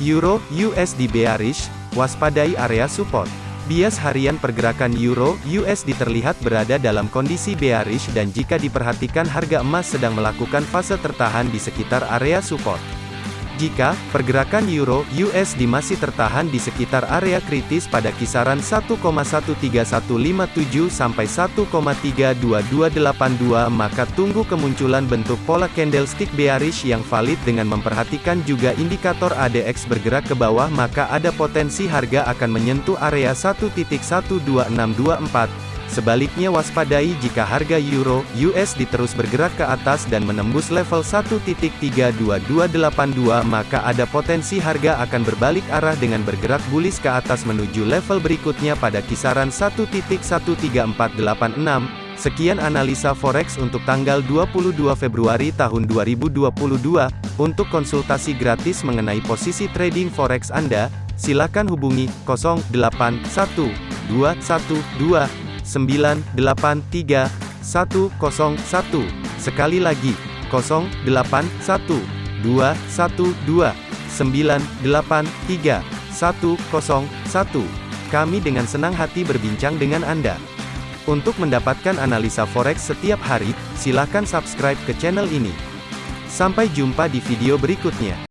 Euro USD bearish, waspadai area support. Bias harian pergerakan Euro USD terlihat berada dalam kondisi bearish dan jika diperhatikan harga emas sedang melakukan fase tertahan di sekitar area support. Jika pergerakan euro USD masih tertahan di sekitar area kritis pada kisaran 1,13157 sampai 1,32282 maka tunggu kemunculan bentuk pola candlestick bearish yang valid dengan memperhatikan juga indikator ADX bergerak ke bawah maka ada potensi harga akan menyentuh area 1.12624 Sebaliknya waspadai jika harga euro USD terus bergerak ke atas dan menembus level 1.32282 maka ada potensi harga akan berbalik arah dengan bergerak bullish ke atas menuju level berikutnya pada kisaran 1.13486. Sekian analisa forex untuk tanggal 22 Februari tahun 2022. Untuk konsultasi gratis mengenai posisi trading forex Anda, silakan hubungi 081212 983 101. Sekali lagi, 081 212 983 101. Kami dengan senang hati berbincang dengan Anda. Untuk mendapatkan analisa forex setiap hari, silakan subscribe ke channel ini. Sampai jumpa di video berikutnya.